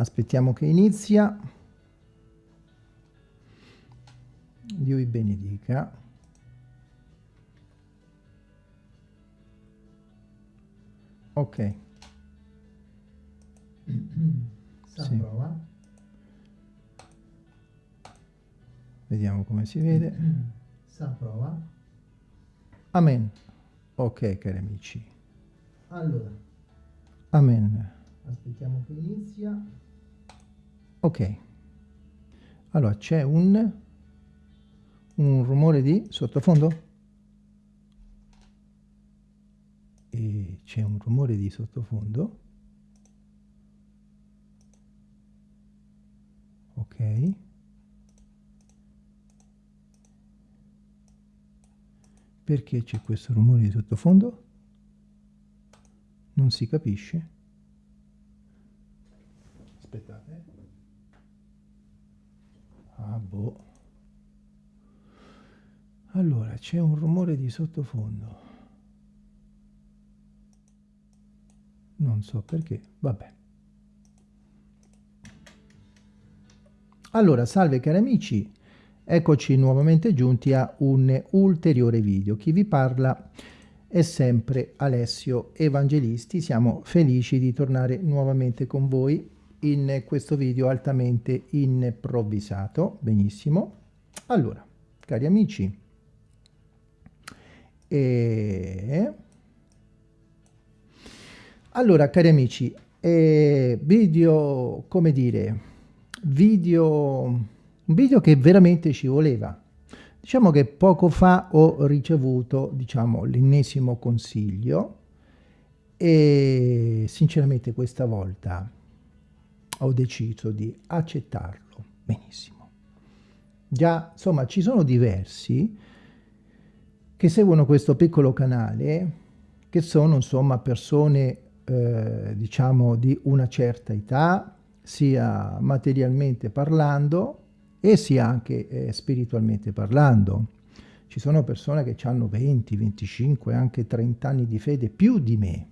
Aspettiamo che inizia. Dio vi benedica. Ok. sì. prova. Vediamo come si vede. Sa prova. Amen. Ok, cari amici. Allora. Amen. Aspettiamo che inizia. Ok. Allora, c'è un, un rumore di sottofondo? E c'è un rumore di sottofondo. Ok. Perché c'è questo rumore di sottofondo? Non si capisce. Aspettate. Ah, boh. Allora, c'è un rumore di sottofondo. Non so perché, vabbè. Allora, salve cari amici, Eccoci nuovamente giunti a un ulteriore video. Chi vi parla è sempre Alessio Evangelisti. Siamo felici di tornare nuovamente con voi in questo video altamente improvvisato. Benissimo. Allora, cari amici, e... allora, cari amici, eh, video, come dire, video un video che veramente ci voleva. Diciamo che poco fa ho ricevuto, diciamo, l'ennesimo consiglio e sinceramente questa volta ho deciso di accettarlo benissimo. Già, insomma, ci sono diversi che seguono questo piccolo canale, che sono, insomma, persone, eh, diciamo, di una certa età, sia materialmente parlando, e sia anche eh, spiritualmente parlando. Ci sono persone che hanno 20, 25, anche 30 anni di fede più di me.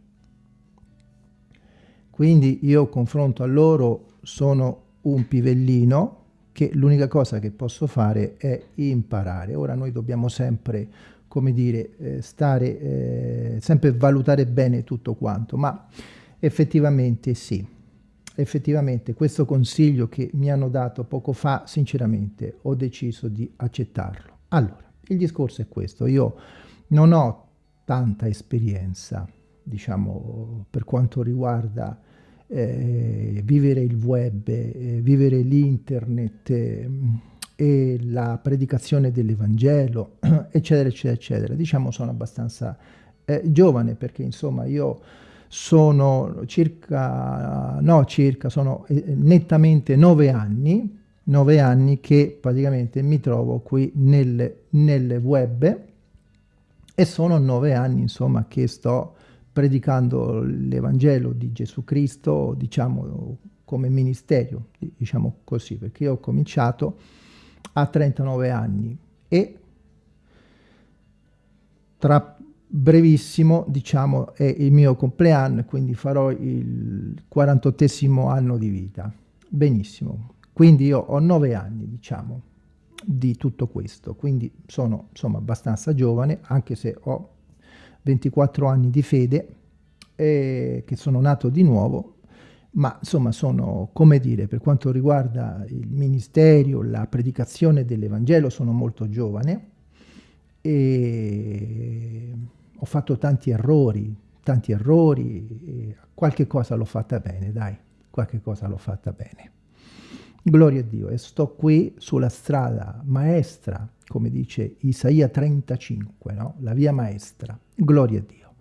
Quindi io confronto a loro sono un pivellino che l'unica cosa che posso fare è imparare. Ora noi dobbiamo sempre, come dire, eh, stare, eh, sempre valutare bene tutto quanto, ma effettivamente sì effettivamente questo consiglio che mi hanno dato poco fa, sinceramente ho deciso di accettarlo. Allora, il discorso è questo, io non ho tanta esperienza, diciamo, per quanto riguarda eh, vivere il web, eh, vivere l'internet eh, e la predicazione dell'Evangelo, eccetera, eccetera, eccetera. Diciamo sono abbastanza eh, giovane perché, insomma, io sono circa, no circa, sono eh, nettamente nove anni, nove anni che praticamente mi trovo qui nel, nel web e sono nove anni insomma che sto predicando l'Evangelo di Gesù Cristo, diciamo come ministero, diciamo così, perché io ho cominciato a 39 anni e tra brevissimo, diciamo, è il mio compleanno, quindi farò il 48 anno di vita. Benissimo. Quindi io ho nove anni, diciamo, di tutto questo, quindi sono insomma abbastanza giovane, anche se ho 24 anni di fede, e che sono nato di nuovo, ma insomma sono, come dire, per quanto riguarda il ministero, la predicazione dell'Evangelo, sono molto giovane e ho fatto tanti errori, tanti errori, qualche cosa l'ho fatta bene, dai, qualche cosa l'ho fatta bene. Gloria a Dio, e sto qui sulla strada maestra, come dice Isaia 35, no? la via maestra, gloria a Dio.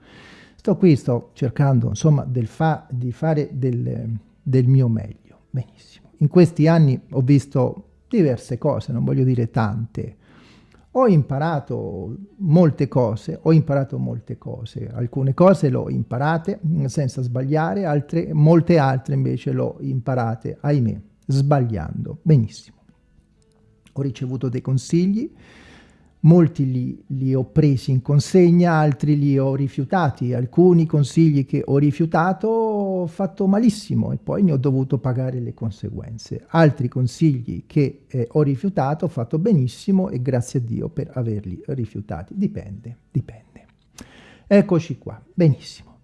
Sto qui, sto cercando, insomma, fa di fare del, del mio meglio, benissimo. In questi anni ho visto diverse cose, non voglio dire tante, ho imparato molte cose, ho imparato molte cose, alcune cose le ho imparate senza sbagliare, altre, molte altre invece le ho imparate, ahimè, sbagliando. Benissimo. Ho ricevuto dei consigli, molti li, li, ho presi in consegna, altri li ho rifiutati. Alcuni consigli che ho rifiutato ho fatto malissimo e poi ne ho dovuto pagare le conseguenze. Altri consigli che eh, ho rifiutato, ho fatto benissimo e grazie a Dio per averli rifiutati. Dipende, dipende. Eccoci qua, benissimo.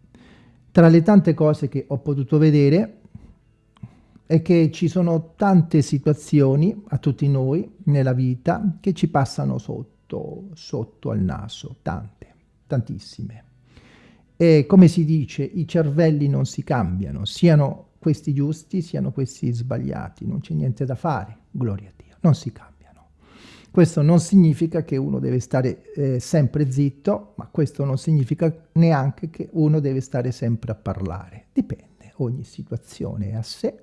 Tra le tante cose che ho potuto vedere è che ci sono tante situazioni a tutti noi nella vita che ci passano sotto, sotto al naso, tante, tantissime. E come si dice, i cervelli non si cambiano, siano questi giusti, siano questi sbagliati, non c'è niente da fare, gloria a Dio, non si cambiano. Questo non significa che uno deve stare eh, sempre zitto, ma questo non significa neanche che uno deve stare sempre a parlare. Dipende, ogni situazione è a sé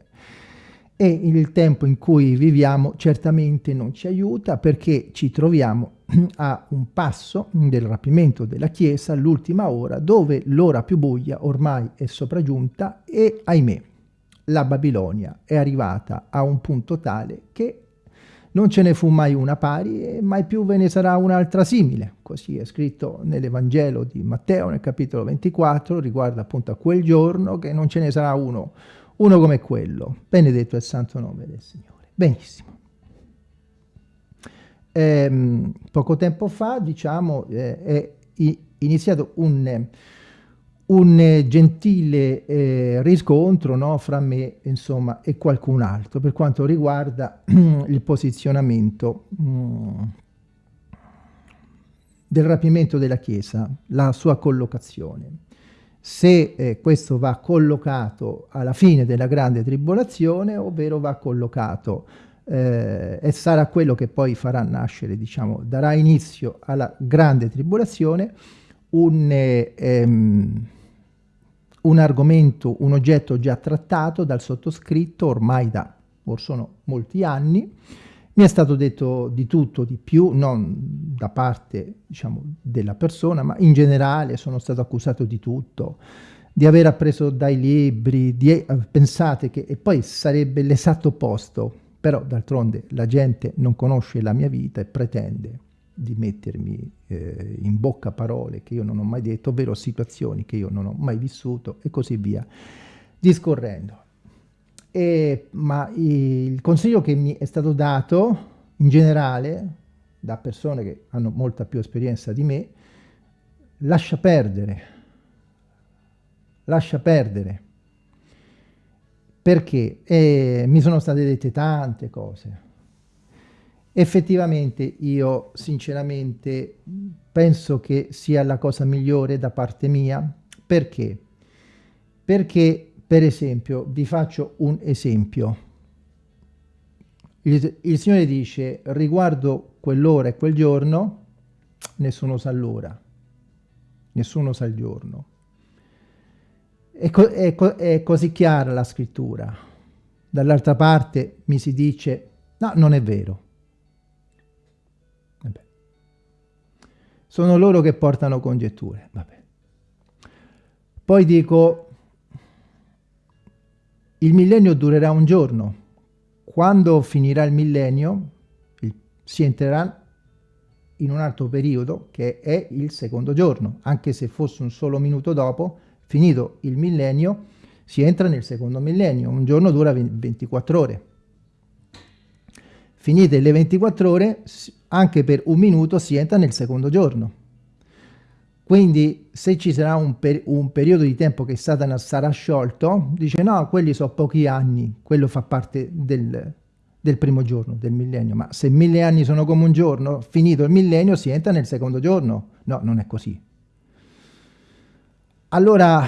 e il tempo in cui viviamo certamente non ci aiuta perché ci troviamo a un passo del rapimento della Chiesa, l'ultima ora, dove l'ora più buia ormai è sopraggiunta e, ahimè, la Babilonia è arrivata a un punto tale che non ce ne fu mai una pari e mai più ve ne sarà un'altra simile. Così è scritto nell'Evangelo di Matteo, nel capitolo 24, riguardo appunto a quel giorno che non ce ne sarà uno uno come quello. Benedetto è il santo nome del Signore. Benissimo. Ehm, poco tempo fa, diciamo, eh, è iniziato un, un gentile eh, riscontro no, fra me insomma, e qualcun altro per quanto riguarda il posizionamento mh, mm, del rapimento della Chiesa, la sua collocazione se eh, questo va collocato alla fine della grande tribolazione, ovvero va collocato eh, e sarà quello che poi farà nascere, diciamo, darà inizio alla grande tribolazione, un, eh, ehm, un argomento, un oggetto già trattato dal sottoscritto ormai da, or sono molti anni, mi è stato detto di tutto, di più, non da parte diciamo, della persona, ma in generale sono stato accusato di tutto, di aver appreso dai libri, di, eh, pensate che, e poi sarebbe l'esatto opposto, però d'altronde la gente non conosce la mia vita e pretende di mettermi eh, in bocca parole che io non ho mai detto, ovvero situazioni che io non ho mai vissuto e così via, discorrendo. E, ma il consiglio che mi è stato dato in generale da persone che hanno molta più esperienza di me, lascia perdere, lascia perdere, perché eh, mi sono state dette tante cose. Effettivamente io sinceramente penso che sia la cosa migliore da parte mia, perché? Perché per esempio, vi faccio un esempio. Il, il Signore dice, riguardo quell'ora e quel giorno, nessuno sa l'ora, nessuno sa il giorno. È, co è, co è così chiara la scrittura. Dall'altra parte mi si dice, no, non è vero. Vabbè. Sono loro che portano congetture. Vabbè. Poi dico, il millennio durerà un giorno. Quando finirà il millennio, il, si entrerà in un altro periodo che è il secondo giorno. Anche se fosse un solo minuto dopo, finito il millennio, si entra nel secondo millennio. Un giorno dura 24 ore. Finite le 24 ore, anche per un minuto si entra nel secondo giorno. Quindi se ci sarà un, per un, periodo di tempo che Satana sarà sciolto, dice no, quelli sono pochi anni, quello fa parte del, del primo giorno, del millennio. Ma se mille anni sono come un giorno, finito il millennio si entra nel secondo giorno. No, non è così. Allora,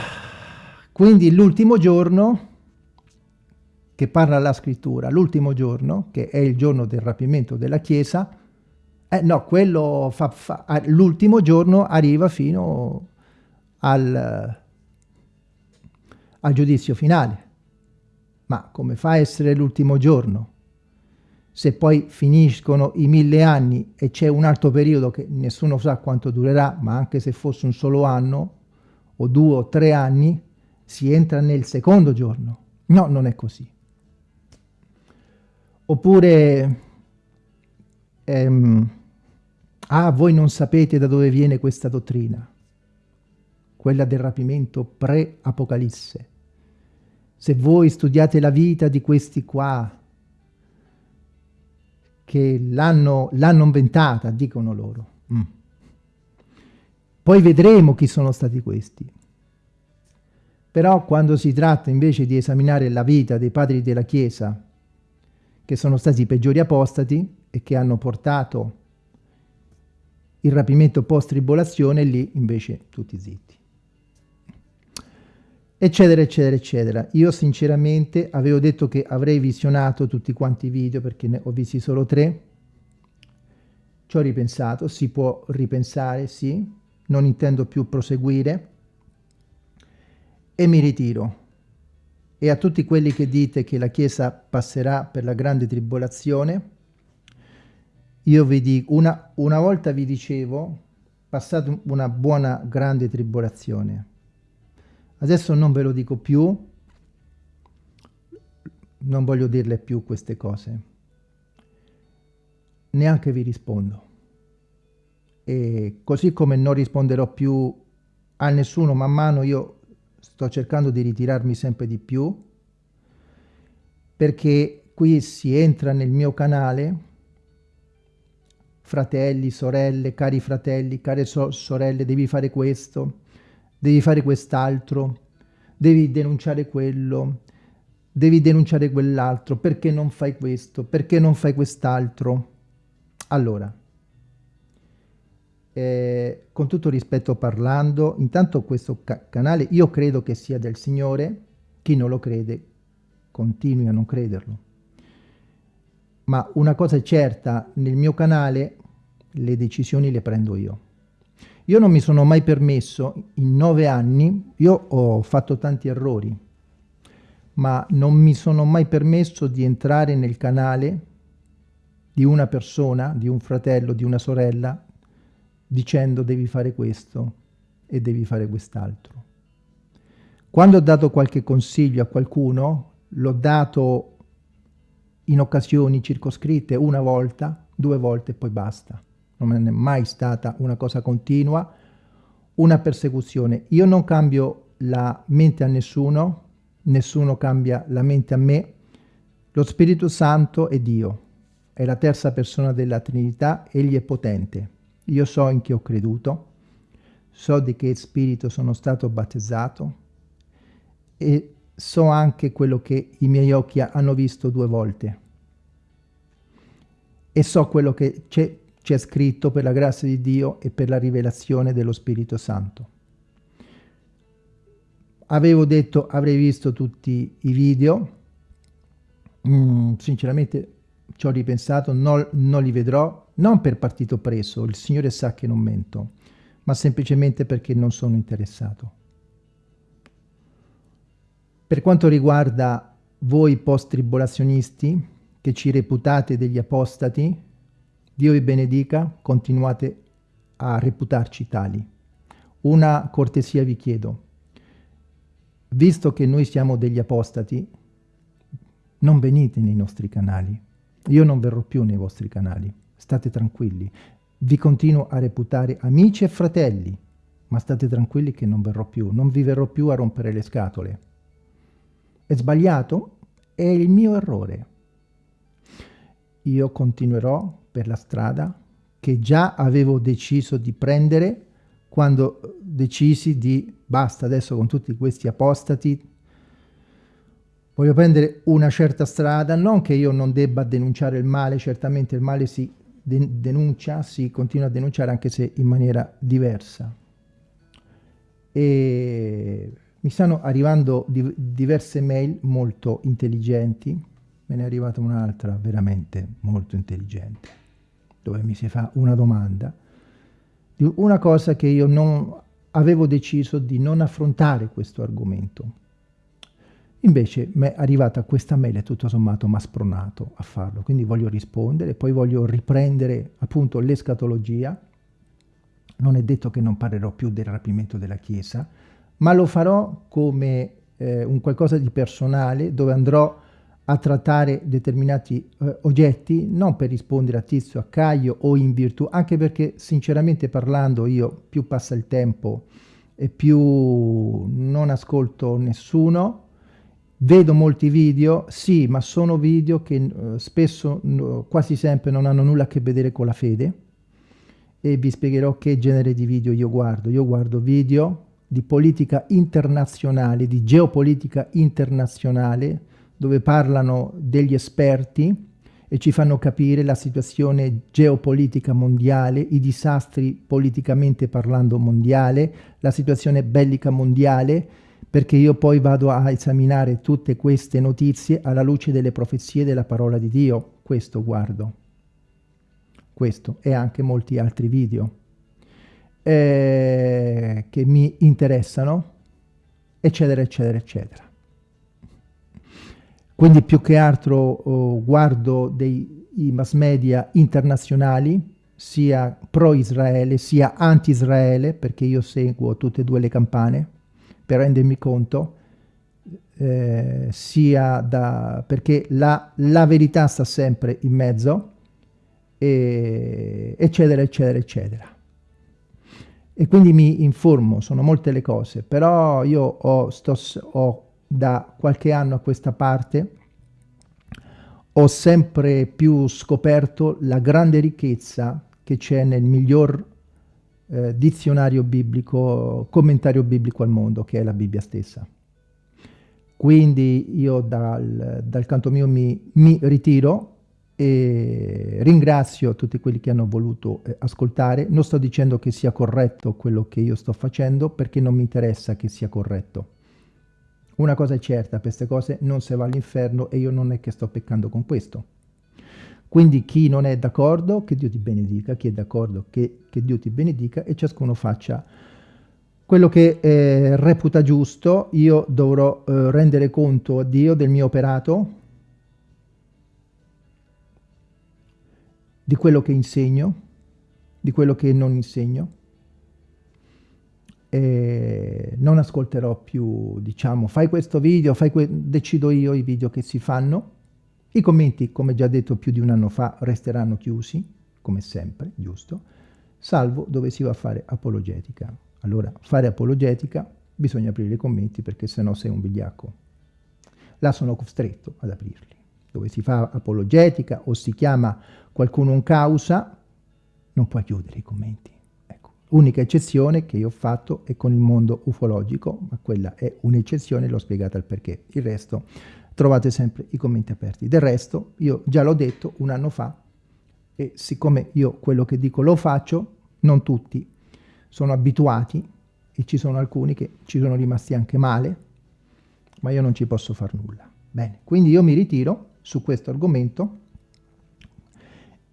quindi l'ultimo giorno che parla la scrittura, l'ultimo giorno, che è il giorno del rapimento della Chiesa, eh, no, quello fa, fa, l'ultimo giorno arriva fino al, al giudizio finale. Ma come fa a essere l'ultimo giorno? Se poi finiscono i mille anni e c'è un altro periodo che nessuno sa quanto durerà, ma anche se fosse un solo anno, o due o tre anni, si entra nel secondo giorno. No, non è così. Oppure... Ehm, Ah, voi non sapete da dove viene questa dottrina, quella del rapimento pre-Apocalisse. se voi studiate la vita di questi qua, che l'hanno inventata, dicono loro. Mm. Poi vedremo chi sono stati questi. Però quando si tratta invece di esaminare la vita dei padri della Chiesa, che sono stati i peggiori apostati e che hanno portato il rapimento post-tribolazione, lì invece tutti zitti. Eccetera, eccetera, eccetera. Io sinceramente avevo detto che avrei visionato tutti quanti i video perché ne ho visti solo tre. Ci ho ripensato, si può ripensare, sì. Non intendo più proseguire e mi ritiro. E a tutti quelli che dite che la Chiesa passerà per la grande tribolazione, io vi dico, una, una volta vi dicevo, passate una buona grande tribolazione. Adesso non ve lo dico più, non voglio dirle più queste cose. Neanche vi rispondo. E così come non risponderò più a nessuno man mano io sto cercando di ritirarmi sempre di più perché qui si entra nel mio canale fratelli, sorelle, cari fratelli, care so sorelle, devi fare questo, devi fare quest'altro, devi denunciare quello, devi denunciare quell'altro, perché non fai questo, perché non fai quest'altro. Allora, eh, con tutto rispetto parlando, intanto questo ca canale io credo che sia del Signore, chi non lo crede continui a non crederlo. Ma una cosa è certa, nel mio canale le decisioni le prendo io. Io non mi sono mai permesso, in nove anni, io ho fatto tanti errori, ma non mi sono mai permesso di entrare nel canale di una persona, di un fratello, di una sorella, dicendo devi fare questo e devi fare quest'altro. Quando ho dato qualche consiglio a qualcuno, l'ho dato in occasioni circoscritte una volta, due volte e poi basta. Non è mai stata una cosa continua, una persecuzione. Io non cambio la mente a nessuno, nessuno cambia la mente a me. Lo Spirito Santo è Dio, è la terza persona della Trinità, Egli è potente. Io so in chi ho creduto, so di che spirito sono stato battezzato e so anche quello che i miei occhi hanno visto due volte. E so quello che c'è scritto per la grazia di Dio e per la rivelazione dello Spirito Santo. Avevo detto avrei visto tutti i video, mm, sinceramente ci ho ripensato, non, non li vedrò, non per partito preso, il Signore sa che non mento, ma semplicemente perché non sono interessato. Per quanto riguarda voi post-tribolazionisti, che ci reputate degli apostati, Dio vi benedica, continuate a reputarci tali. Una cortesia vi chiedo. Visto che noi siamo degli apostati, non venite nei nostri canali. Io non verrò più nei vostri canali state tranquilli. Vi continuo a reputare amici e fratelli, ma state tranquilli che non verrò più, non vi verrò più a rompere le scatole. È sbagliato? È il mio errore. Io continuerò per la strada che già avevo deciso di prendere quando decisi di basta adesso con tutti questi apostati voglio prendere una certa strada. Non che io non debba denunciare il male certamente il male si denuncia, si continua a denunciare anche se in maniera diversa. E mi stanno arrivando di diverse mail molto intelligenti, me ne è arrivata un'altra veramente molto intelligente, dove mi si fa una domanda di una cosa che io non avevo deciso di non affrontare questo argomento Invece mi è arrivata questa mail e tutto sommato mi ha spronato a farlo, quindi voglio rispondere, poi voglio riprendere appunto l'escatologia. Non è detto che non parlerò più del rapimento della Chiesa, ma lo farò come eh, un qualcosa di personale dove andrò a trattare determinati eh, oggetti, non per rispondere a Tizio, a Caio o in virtù, anche perché sinceramente parlando io più passa il tempo e più non ascolto nessuno, Vedo molti video, sì, ma sono video che uh, spesso, quasi sempre, non hanno nulla a che vedere con la fede e vi spiegherò che genere di video io guardo. Io guardo video di politica internazionale, di geopolitica internazionale, dove parlano degli esperti e ci fanno capire la situazione geopolitica mondiale, i disastri politicamente parlando mondiale, la situazione bellica mondiale, perché io poi vado a esaminare tutte queste notizie alla luce delle profezie della parola di Dio. Questo guardo. Questo e anche molti altri video eh, che mi interessano, eccetera, eccetera, eccetera. Quindi più che altro oh, guardo dei mass media internazionali, sia pro-Israele sia anti-Israele, perché io seguo tutte e due le campane, per rendermi conto, eh, sia da, perché la, la, verità sta sempre in mezzo, e, eccetera, eccetera, eccetera. E quindi mi informo, sono molte le cose, però io ho, sto, ho da qualche anno a questa parte ho sempre più scoperto la grande ricchezza che c'è nel miglior eh, dizionario biblico, commentario biblico al mondo, che è la Bibbia stessa. Quindi io dal, dal canto mio mi, mi, ritiro e ringrazio tutti quelli che hanno voluto eh, ascoltare. Non sto dicendo che sia corretto quello che io sto facendo, perché non mi interessa che sia corretto una cosa è certa, per queste cose non si va all'inferno e io non è che sto peccando con questo. Quindi chi non è d'accordo, che Dio ti benedica, chi è d'accordo, che, che, Dio ti benedica e ciascuno faccia quello che eh, reputa giusto. Io dovrò eh, rendere conto a Dio del mio operato, di quello che insegno, di quello che non insegno e non ascolterò più, diciamo, fai questo video, fai que decido io i video che si fanno. I commenti, come già detto più di un anno fa, resteranno chiusi, come sempre, giusto? Salvo dove si va a fare apologetica. Allora, fare apologetica, bisogna aprire i commenti perché sennò sei un vigliacco. Là sono costretto ad aprirli. Dove si fa apologetica o si chiama qualcuno un causa, non puoi chiudere i commenti Unica eccezione che io ho fatto è con il mondo ufologico, ma quella è un'eccezione, l'ho spiegata il perché. Il resto trovate sempre i commenti aperti. Del resto, io già l'ho detto un anno fa, e siccome io quello che dico lo faccio, non tutti sono abituati, e ci sono alcuni che ci sono rimasti anche male, ma io non ci posso far nulla. Bene, quindi io mi ritiro su questo argomento,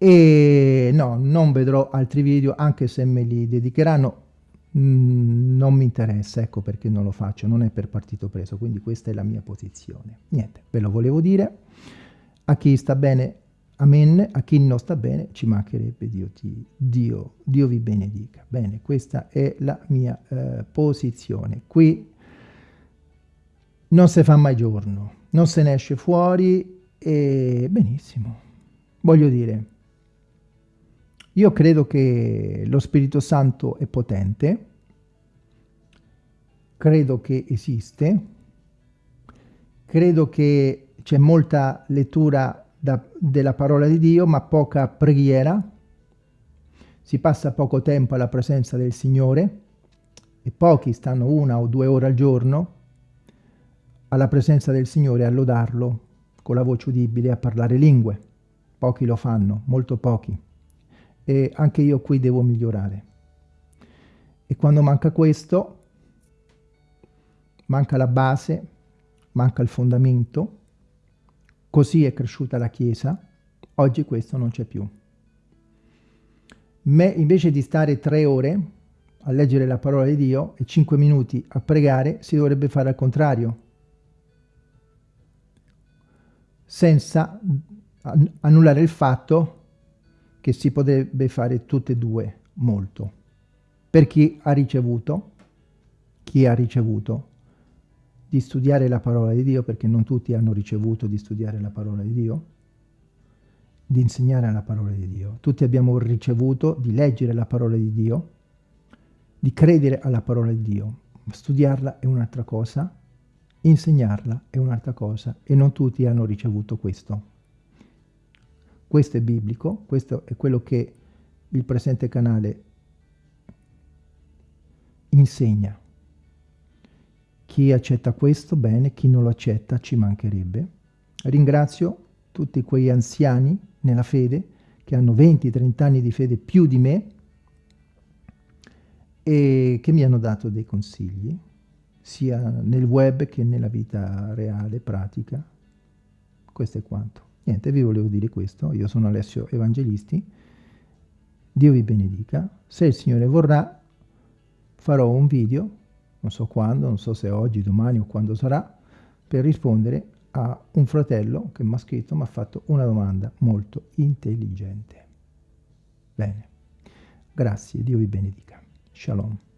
e no, non vedrò altri video anche se me li dedicheranno mm, non mi interessa, ecco perché non lo faccio, non è per partito preso, quindi questa è la mia posizione. Niente, ve lo volevo dire, a chi sta bene, amen, a chi non sta bene, ci mancherebbe Dio, ti, Dio, Dio vi benedica. Bene, questa è la mia eh, posizione. Qui non si fa mai giorno, non se ne esce fuori e benissimo, voglio dire, io credo che lo Spirito Santo è potente, credo che esiste, credo che c'è molta lettura da, della parola di Dio, ma poca preghiera, si passa poco tempo alla presenza del Signore e pochi stanno una o due ore al giorno alla presenza del Signore a lodarlo con la voce udibile a parlare lingue. Pochi lo fanno, molto pochi e anche io qui devo migliorare. E quando manca questo, manca la base, manca il fondamento, così è cresciuta la Chiesa, oggi questo non c'è più. Me, invece di stare tre ore a leggere la parola di Dio e cinque minuti a pregare, si dovrebbe fare al contrario, senza annullare il fatto che si potrebbe fare tutte e due molto. Per chi ha ricevuto, chi ha ricevuto di studiare la parola di Dio, perché non tutti hanno ricevuto di studiare la parola di Dio, di insegnare la parola di Dio. Tutti abbiamo ricevuto di leggere la parola di Dio, di credere alla parola di Dio. Studiarla è un'altra cosa, Insegnarla è un'altra cosa e non tutti hanno ricevuto questo. Questo è biblico, questo è quello che il presente canale insegna. Chi accetta questo, bene, chi non lo accetta, ci mancherebbe. Ringrazio tutti quei anziani nella fede che hanno 20-30 anni di fede più di me e che mi hanno dato dei consigli, sia nel web che nella vita reale, pratica. Questo è quanto. Niente, vi volevo dire questo. Io sono Alessio Evangelisti. Dio vi benedica. Se il Signore vorrà, farò un video, non so quando, non so se oggi, domani o quando sarà, per rispondere a un fratello che mi ha scritto, mi ha fatto una domanda molto intelligente. Bene, grazie, Dio vi benedica. Shalom.